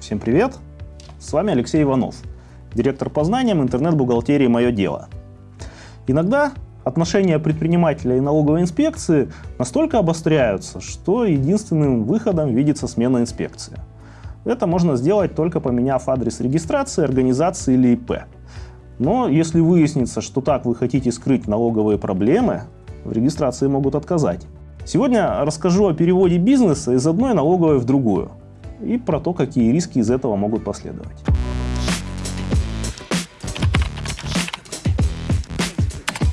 Всем привет! С вами Алексей Иванов, директор по знаниям интернет-бухгалтерии «Мое дело». Иногда отношения предпринимателя и налоговой инспекции настолько обостряются, что единственным выходом видится смена инспекции. Это можно сделать только поменяв адрес регистрации, организации или ИП. Но если выяснится, что так вы хотите скрыть налоговые проблемы, в регистрации могут отказать. Сегодня расскажу о переводе бизнеса из одной налоговой в другую и про то, какие риски из этого могут последовать.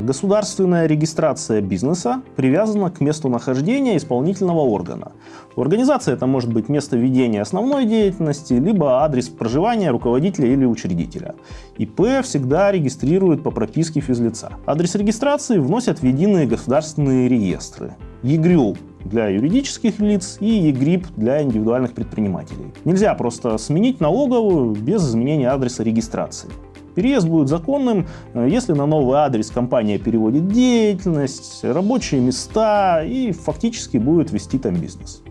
Государственная регистрация бизнеса привязана к месту нахождения исполнительного органа. У организации это может быть место ведения основной деятельности, либо адрес проживания руководителя или учредителя. ИП всегда регистрируют по прописке физлица. Адрес регистрации вносят в единые государственные реестры. ЕГРЮЛ для юридических лиц и ЕГРИП для индивидуальных предпринимателей. Нельзя просто сменить налоговую без изменения адреса регистрации. Переезд будет законным, э, если на новый адрес компания переводит деятельность, рабочие места и фактически будет вести там бизнес.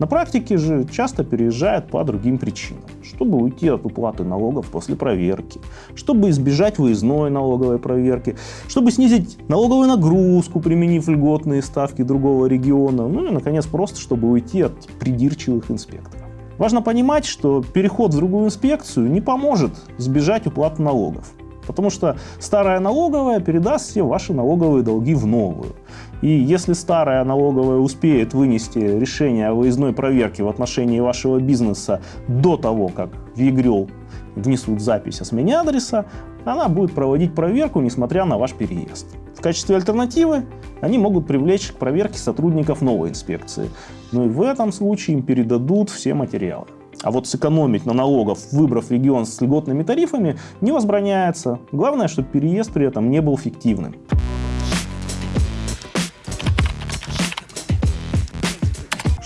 На практике же часто переезжают по другим причинам. Чтобы уйти от уплаты налогов после проверки, чтобы избежать выездной налоговой проверки, чтобы снизить налоговую нагрузку, применив льготные ставки другого региона, ну и, наконец, просто чтобы уйти от придирчивых инспекторов. Важно понимать, что переход в другую инспекцию не поможет избежать уплаты налогов. Потому что старая налоговая передаст все ваши налоговые долги в новую. И если старая налоговая успеет вынести решение о выездной проверке в отношении вашего бизнеса до того, как в ЕГРЮЛ внесут запись о смене адреса, она будет проводить проверку, несмотря на ваш переезд. В качестве альтернативы они могут привлечь к проверке сотрудников новой инспекции. Но и в этом случае им передадут все материалы. А вот сэкономить на налогов, выбрав регион с льготными тарифами, не возбраняется. Главное, чтобы переезд при этом не был фиктивным.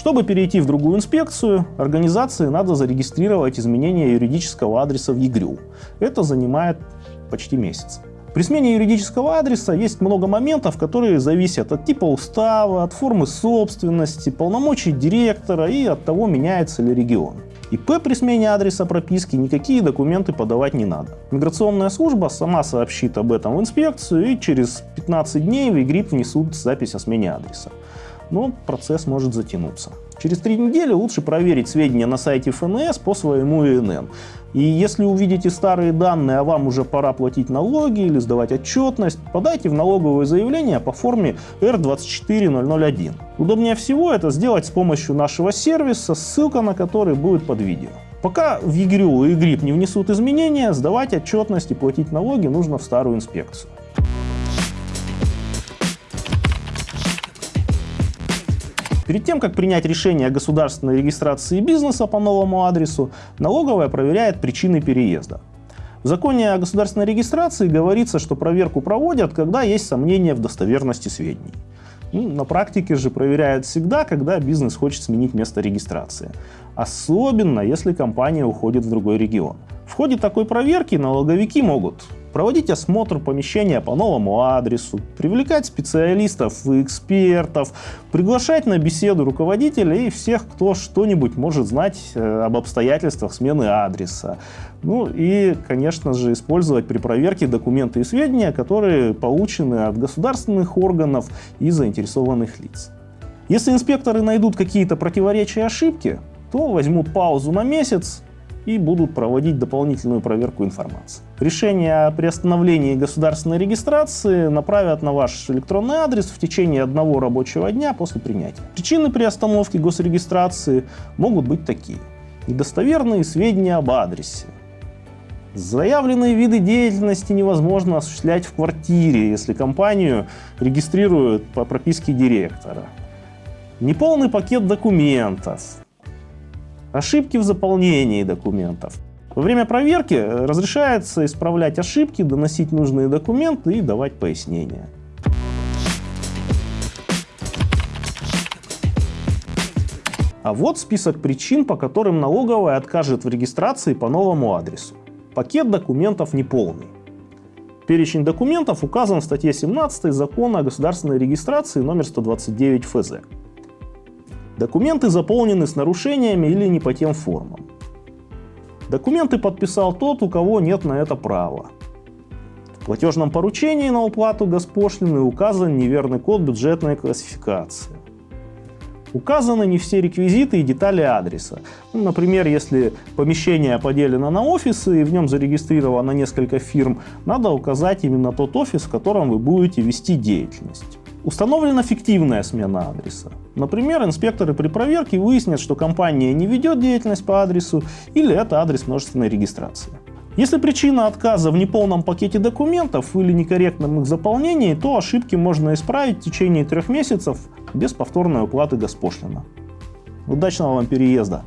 Чтобы перейти в другую инспекцию, организации надо зарегистрировать изменение юридического адреса в ЕГРЮ. Это занимает почти месяц. При смене юридического адреса есть много моментов, которые зависят от типа устава, от формы собственности, полномочий директора и от того, меняется ли регион. ИП при смене адреса прописки никакие документы подавать не надо. Миграционная служба сама сообщит об этом в инспекцию и через 15 дней в ИГРИП внесут запись о смене адреса. Но процесс может затянуться. Через три недели лучше проверить сведения на сайте ФНС по своему ИНН. И если увидите старые данные, а вам уже пора платить налоги или сдавать отчетность, подайте в налоговое заявление по форме Р24001. Удобнее всего это сделать с помощью нашего сервиса, ссылка на который будет под видео. Пока в ЕГРЮЛ и ЕГРИП не внесут изменения, сдавать отчетность и платить налоги нужно в старую инспекцию. Перед тем, как принять решение о государственной регистрации бизнеса по новому адресу, налоговая проверяет причины переезда. В законе о государственной регистрации говорится, что проверку проводят, когда есть сомнения в достоверности сведений. Ну, на практике же проверяют всегда, когда бизнес хочет сменить место регистрации. Особенно, если компания уходит в другой регион. В ходе такой проверки налоговики могут проводить осмотр помещения по новому адресу, привлекать специалистов и экспертов, приглашать на беседу руководителей и всех, кто что-нибудь может знать э, об обстоятельствах смены адреса. Ну и, конечно же, использовать при проверке документы и сведения, которые получены от государственных органов и заинтересованных лиц. Если инспекторы найдут какие-то противоречия и ошибки, то возьмут паузу на месяц, и будут проводить дополнительную проверку информации. Решение о приостановлении государственной регистрации направят на ваш электронный адрес в течение одного рабочего дня после принятия. Причины приостановки госрегистрации могут быть такие. Недостоверные сведения об адресе. Заявленные виды деятельности невозможно осуществлять в квартире, если компанию регистрируют по прописке директора. Неполный пакет документов, Ошибки в заполнении документов. Во время проверки э, разрешается исправлять ошибки, доносить нужные документы и давать пояснения. А вот список причин, по которым налоговая откажет в регистрации по новому адресу. Пакет документов неполный. Перечень документов указан в статье 17 Закона о государственной регистрации номер 129 ФЗ. Документы заполнены с нарушениями или не по тем формам. Документы подписал тот, у кого нет на это права. В платежном поручении на уплату госпошлины указан неверный код бюджетной классификации. Указаны не все реквизиты и детали адреса. Ну, например, если помещение поделено на офисы и в нем зарегистрировано несколько фирм, надо указать именно тот офис, в котором вы будете вести деятельность. Установлена фиктивная смена адреса. Например, инспекторы при проверке выяснят, что компания не ведет деятельность по адресу или это адрес множественной регистрации. Если причина отказа в неполном пакете документов или некорректном их заполнении, то ошибки можно исправить в течение трех месяцев без повторной уплаты госпошлина. Удачного вам переезда!